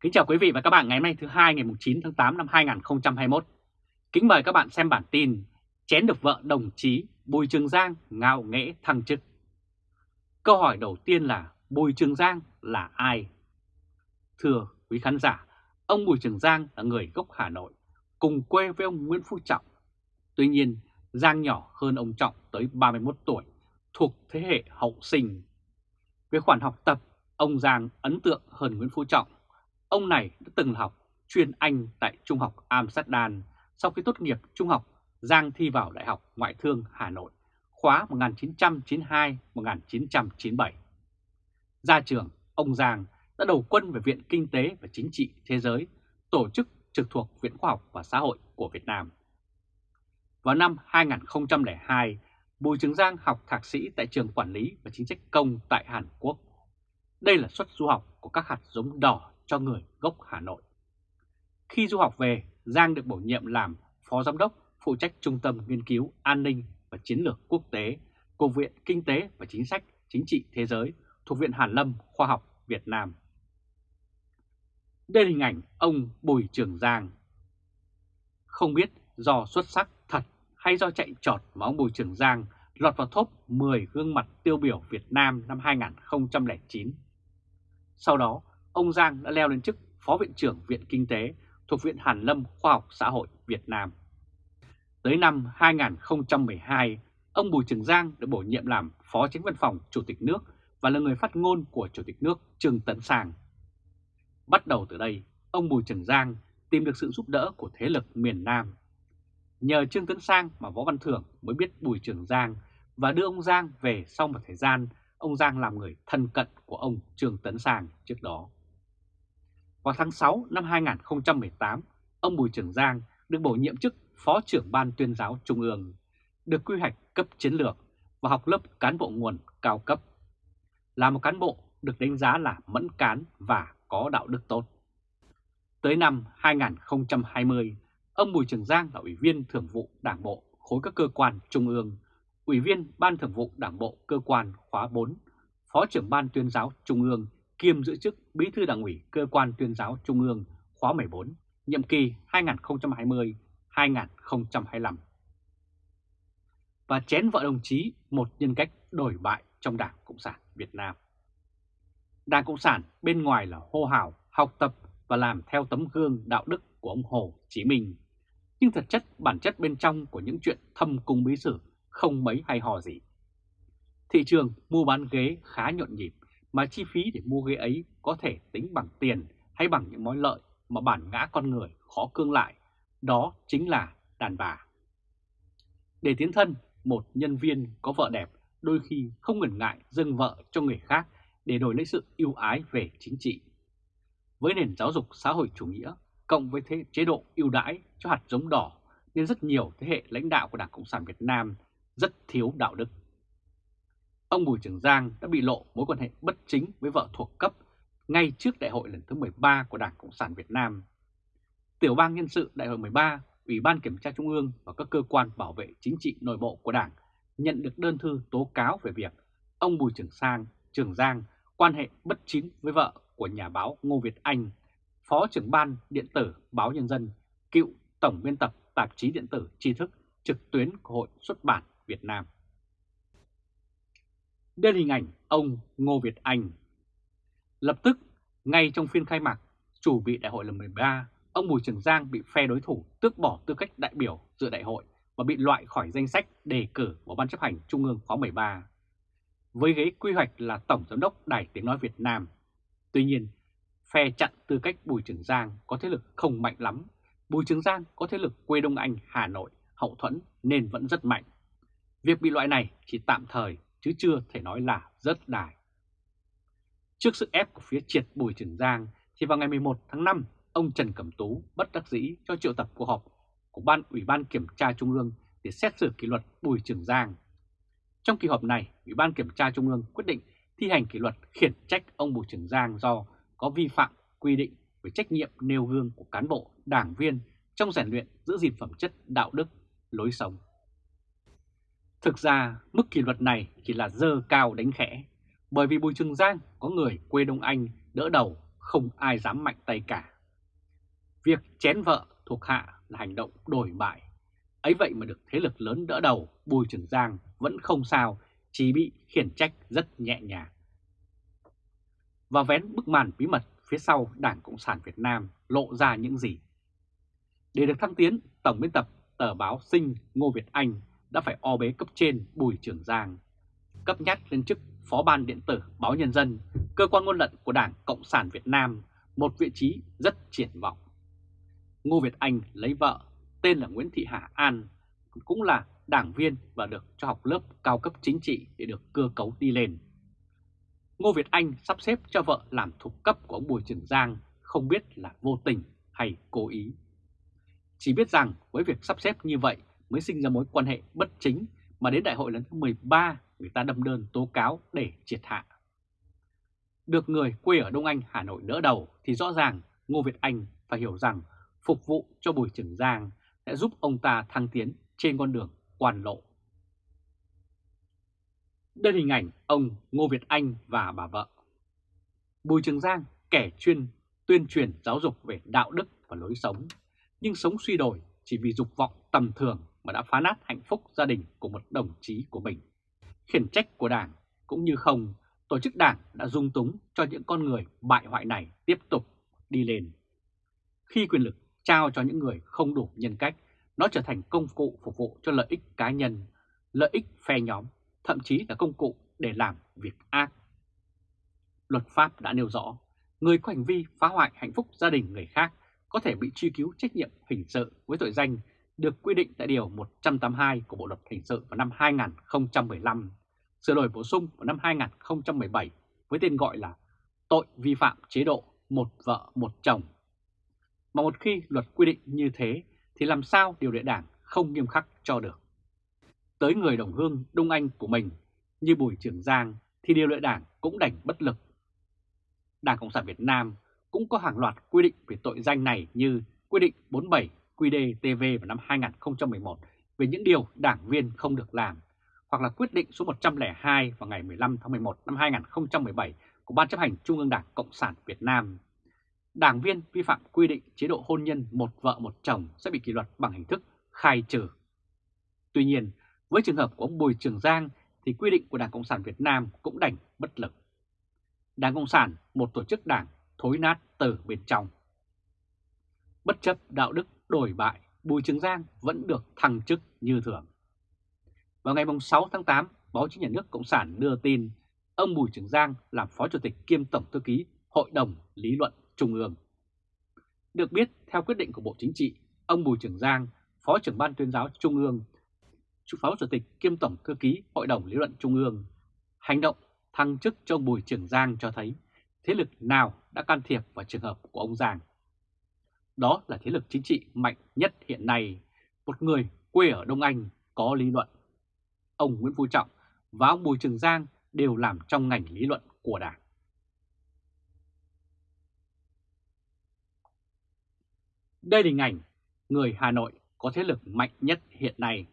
Kính chào quý vị và các bạn ngày hôm nay thứ hai ngày 9 tháng 8 năm 2021. Kính mời các bạn xem bản tin Chén được vợ đồng chí Bùi Trường Giang ngạo nghễ thăng chức. Câu hỏi đầu tiên là Bùi Trường Giang là ai? Thưa quý khán giả, ông Bùi Trường Giang là người gốc Hà Nội, cùng quê với ông Nguyễn Phú Trọng. Tuy nhiên, Giang nhỏ hơn ông Trọng tới 31 tuổi, thuộc thế hệ hậu sinh. Về khoản học tập, ông Giang ấn tượng hơn Nguyễn Phú Trọng Ông này đã từng học chuyên Anh tại Trung học Amsterdam. Sau khi tốt nghiệp trung học, Giang thi vào Đại học Ngoại thương Hà Nội, khóa 1992-1997. Ra trường, ông Giang đã đầu quân về Viện Kinh tế và Chính trị Thế giới, tổ chức trực thuộc Viện Khoa học và Xã hội của Việt Nam. Vào năm 2002, Bùi Trường Giang học thạc sĩ tại trường Quản lý và Chính sách công tại Hàn Quốc. Đây là suất du học của các hạt giống đỏ cho người gốc Hà Nội. Khi du học về, Giang được bổ nhiệm làm Phó Giám đốc phụ trách Trung tâm Nghiên cứu An ninh và Chiến lược Quốc tế của Viện Kinh tế và Chính sách Chính trị Thế giới thuộc Viện Hàn Lâm Khoa học Việt Nam. Đây là hình ảnh ông Bùi Trường Giang. Không biết do xuất sắc thật hay do chạy trọt mà ông Bùi Trường Giang lọt vào top 10 gương mặt tiêu biểu Việt Nam năm 2009. Sau đó, ông Giang đã leo lên chức Phó Viện trưởng Viện Kinh tế thuộc Viện Hàn Lâm Khoa học Xã hội Việt Nam. Tới năm 2012, ông Bùi Trường Giang được bổ nhiệm làm Phó Chính văn phòng Chủ tịch nước và là người phát ngôn của Chủ tịch nước Trương Tấn Sang. Bắt đầu từ đây, ông Bùi Trường Giang tìm được sự giúp đỡ của thế lực miền Nam. Nhờ Trương Tấn Sang mà Võ Văn Thưởng mới biết Bùi Trường Giang và đưa ông Giang về sau một thời gian ông Giang làm người thân cận của ông Trương Tấn Sang trước đó. Vào tháng 6 năm 2018, ông Bùi Trường Giang được bổ nhiệm chức Phó trưởng Ban tuyên giáo Trung ương, được quy hoạch cấp chiến lược và học lớp cán bộ nguồn cao cấp. Là một cán bộ được đánh giá là mẫn cán và có đạo đức tốt. Tới năm 2020, ông Bùi Trường Giang là Ủy viên Thường vụ Đảng Bộ khối các cơ quan Trung ương, Ủy viên Ban Thường vụ Đảng Bộ cơ quan khóa 4, Phó trưởng Ban tuyên giáo Trung ương kiêm giữ chức Bí thư Đảng ủy Cơ quan Tuyên giáo Trung ương khóa 14, nhiệm kỳ 2020-2025. Và chén vợ đồng chí một nhân cách đổi bại trong Đảng Cộng sản Việt Nam. Đảng Cộng sản bên ngoài là hô hào, học tập và làm theo tấm gương đạo đức của ông Hồ Chí Minh. Nhưng thật chất bản chất bên trong của những chuyện thâm cung bí sử không mấy hay hò gì. Thị trường mua bán ghế khá nhộn nhịp mà chi phí để mua ghế ấy có thể tính bằng tiền hay bằng những mối lợi mà bản ngã con người khó cương lại, đó chính là đàn bà. Để tiến thân, một nhân viên có vợ đẹp đôi khi không ngần ngại dâng vợ cho người khác để đổi lấy sự yêu ái về chính trị. Với nền giáo dục xã hội chủ nghĩa, cộng với thế chế độ ưu đãi cho hạt giống đỏ, nên rất nhiều thế hệ lãnh đạo của Đảng Cộng sản Việt Nam rất thiếu đạo đức ông Bùi Trường Giang đã bị lộ mối quan hệ bất chính với vợ thuộc cấp ngay trước đại hội lần thứ 13 của Đảng Cộng sản Việt Nam. Tiểu bang nhân sự đại hội 13, Ủy ban Kiểm tra Trung ương và các cơ quan bảo vệ chính trị nội bộ của Đảng nhận được đơn thư tố cáo về việc ông Bùi Trường Sang, Trường Giang quan hệ bất chính với vợ của nhà báo Ngô Việt Anh, Phó trưởng ban điện tử Báo Nhân dân, cựu tổng biên tập tạp chí điện tử tri thức trực tuyến của Hội xuất bản Việt Nam đến hình ảnh ông Ngô Việt Anh. Lập tức, ngay trong phiên khai mạc, chủ bị đại hội lần 13, ông Bùi Trường Giang bị phe đối thủ tước bỏ tư cách đại biểu dự đại hội và bị loại khỏi danh sách đề cử của Ban chấp hành Trung ương khóa 13. Với ghế quy hoạch là Tổng Giám đốc Đài Tiếng Nói Việt Nam. Tuy nhiên, phe chặn tư cách Bùi Trường Giang có thế lực không mạnh lắm. Bùi Trường Giang có thế lực quê Đông Anh, Hà Nội, hậu thuẫn nên vẫn rất mạnh. Việc bị loại này chỉ tạm thời chứ chưa thể nói là rất đài. Trước sức ép của phía triệt Bùi Trường Giang thì vào ngày 11 tháng 5, ông Trần Cẩm Tú bất đắc dĩ cho triệu tập cuộc họp của Ban Ủy ban Kiểm tra Trung ương để xét xử kỷ luật Bùi Trường Giang. Trong kỳ họp này, Ủy ban Kiểm tra Trung ương quyết định thi hành kỷ luật khiển trách ông Bùi Trường Giang do có vi phạm quy định về trách nhiệm nêu gương của cán bộ, đảng viên trong rèn luyện giữ gìn phẩm chất đạo đức, lối sống. Thực ra, mức kỷ luật này chỉ là dơ cao đánh khẽ, bởi vì Bùi Trường Giang có người quê Đông Anh đỡ đầu không ai dám mạnh tay cả. Việc chén vợ thuộc hạ là hành động đổi bại. Ấy vậy mà được thế lực lớn đỡ đầu, Bùi Trường Giang vẫn không sao, chỉ bị khiển trách rất nhẹ nhàng. Và vén bức màn bí mật phía sau Đảng Cộng sản Việt Nam lộ ra những gì. Để được thăng tiến, Tổng biên tập tờ báo Sinh Ngô Việt Anh đã phải o bế cấp trên Bùi Trường Giang, cấp nhắc lên chức Phó ban điện tử Báo Nhân dân, cơ quan ngôn luận của Đảng Cộng sản Việt Nam, một vị trí rất triển vọng. Ngô Việt Anh lấy vợ, tên là Nguyễn Thị Hà An, cũng là đảng viên và được cho học lớp cao cấp chính trị để được cơ cấu đi lên. Ngô Việt Anh sắp xếp cho vợ làm thuộc cấp của ông Bùi Trường Giang không biết là vô tình hay cố ý. Chỉ biết rằng với việc sắp xếp như vậy mới sinh ra mối quan hệ bất chính mà đến đại hội lần thứ 13 người ta đâm đơn tố cáo để triệt hạ. Được người quê ở Đông Anh, Hà Nội đỡ đầu thì rõ ràng Ngô Việt Anh phải hiểu rằng phục vụ cho Bùi Trường Giang sẽ giúp ông ta thăng tiến trên con đường quan lộ. Đây là hình ảnh ông Ngô Việt Anh và bà vợ. Bùi Trường Giang kẻ chuyên tuyên truyền giáo dục về đạo đức và lối sống, nhưng sống suy đổi chỉ vì dục vọng tầm thường mà đã phá nát hạnh phúc gia đình của một đồng chí của mình. Khiển trách của Đảng cũng như không, tổ chức Đảng đã dung túng cho những con người bại hoại này tiếp tục đi lên. Khi quyền lực trao cho những người không đủ nhân cách, nó trở thành công cụ phục vụ cho lợi ích cá nhân, lợi ích phe nhóm, thậm chí là công cụ để làm việc ác. Luật pháp đã nêu rõ, người có hành vi phá hoại hạnh phúc gia đình người khác có thể bị truy cứu trách nhiệm hình sự với tội danh được quy định tại Điều 182 của Bộ Luật Hình sự vào năm 2015, sửa đổi bổ sung vào năm 2017 với tên gọi là tội vi phạm chế độ một vợ một chồng. Mà một khi luật quy định như thế thì làm sao điều lệ đảng không nghiêm khắc cho được. Tới người đồng hương Đông Anh của mình như Bùi Trường Giang thì điều lệ đảng cũng đành bất lực. Đảng Cộng sản Việt Nam cũng có hàng loạt quy định về tội danh này như quy định 47 QĐ-TV vào năm 2011 về những điều đảng viên không được làm, hoặc là quyết định số 102 vào ngày 15 tháng 11 năm 2017 của Ban chấp hành Trung ương Đảng Cộng sản Việt Nam. Đảng viên vi phạm quy định chế độ hôn nhân một vợ một chồng sẽ bị kỷ luật bằng hình thức khai trừ. Tuy nhiên, với trường hợp của ông Bùi Trường Giang thì quy định của Đảng Cộng sản Việt Nam cũng đành bất lực. Đảng Cộng sản, một tổ chức đảng thối nát từ bên trong. Bất chấp đạo đức đổi bại, Bùi Trường Giang vẫn được thăng chức như thường. Vào ngày 6 tháng 8, báo chí nhà nước Cộng sản đưa tin ông Bùi Trường Giang làm Phó Chủ tịch kiêm Tổng Thư ký Hội đồng Lý luận Trung ương. Được biết, theo quyết định của Bộ Chính trị, ông Bùi Trường Giang, Phó trưởng Ban tuyên giáo Trung ương, Phó Chủ tịch kiêm Tổng Thư ký Hội đồng Lý luận Trung ương, hành động thăng chức cho ông Bùi Trường Giang cho thấy thế lực nào đã can thiệp vào trường hợp của ông Giang. Đó là thế lực chính trị mạnh nhất hiện nay, một người quê ở Đông Anh có lý luận. Ông Nguyễn Phú Trọng và ông Bùi Trường Giang đều làm trong ngành lý luận của Đảng. Đây là hình ảnh người Hà Nội có thế lực mạnh nhất hiện nay.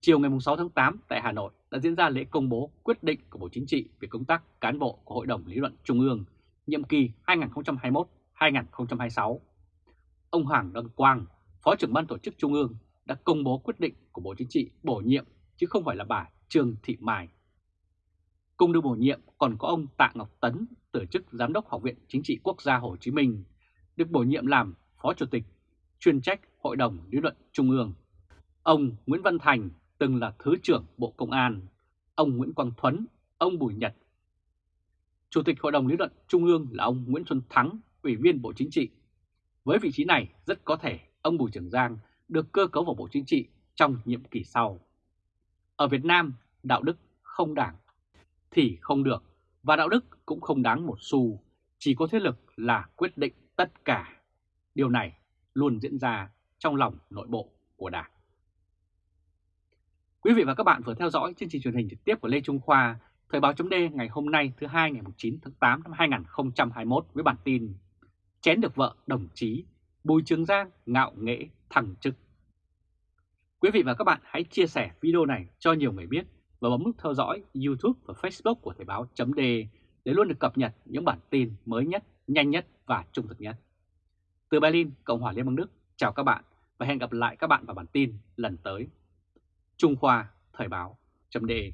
Chiều ngày 6 tháng 8 tại Hà Nội đã diễn ra lễ công bố quyết định của Bộ Chính trị về công tác cán bộ của Hội đồng Lý luận Trung ương nhiệm kỳ 2021-2026. Ông Hoàng Đăng Quang, Phó trưởng ban tổ chức Trung ương đã công bố quyết định của Bộ Chính trị bổ nhiệm chứ không phải là bà Trương Thị Mai. Cùng được bổ nhiệm còn có ông Tạ Ngọc Tấn từ chức Giám đốc Học viện Chính trị Quốc gia Hồ Chí Minh, được bổ nhiệm làm Phó Chủ tịch chuyên trách Hội đồng Lý luận Trung ương. Ông Nguyễn Văn Thành từng là Thứ trưởng Bộ Công an, ông Nguyễn Quang Thuấn, ông Bùi Nhật. Chủ tịch Hội đồng Lý luận Trung ương là ông Nguyễn Xuân Thắng, Ủy viên Bộ Chính trị. Với vị trí này, rất có thể ông Bùi Trường Giang được cơ cấu vào Bộ Chính trị trong nhiệm kỳ sau. Ở Việt Nam, đạo đức không đảng thì không được, và đạo đức cũng không đáng một xu, chỉ có thế lực là quyết định tất cả. Điều này luôn diễn ra trong lòng nội bộ của Đảng. Quý vị và các bạn vừa theo dõi chương trình truyền hình trực tiếp của Lê Trung Khoa, Thời báo chấm ngày hôm nay thứ hai ngày 9 tháng 8 năm 2021 với bản tin Chén được vợ đồng chí, Bùi Trường Giang ngạo nghễ thăng chức. Quý vị và các bạn hãy chia sẻ video này cho nhiều người biết và bấm nút theo dõi YouTube và Facebook của Thời báo chấm để luôn được cập nhật những bản tin mới nhất nhanh nhất và trung thực nhất. Từ Berlin, Cộng hòa Liên bang Đức, chào các bạn và hẹn gặp lại các bạn vào bản tin lần tới. Trung Khoa Thời báo.de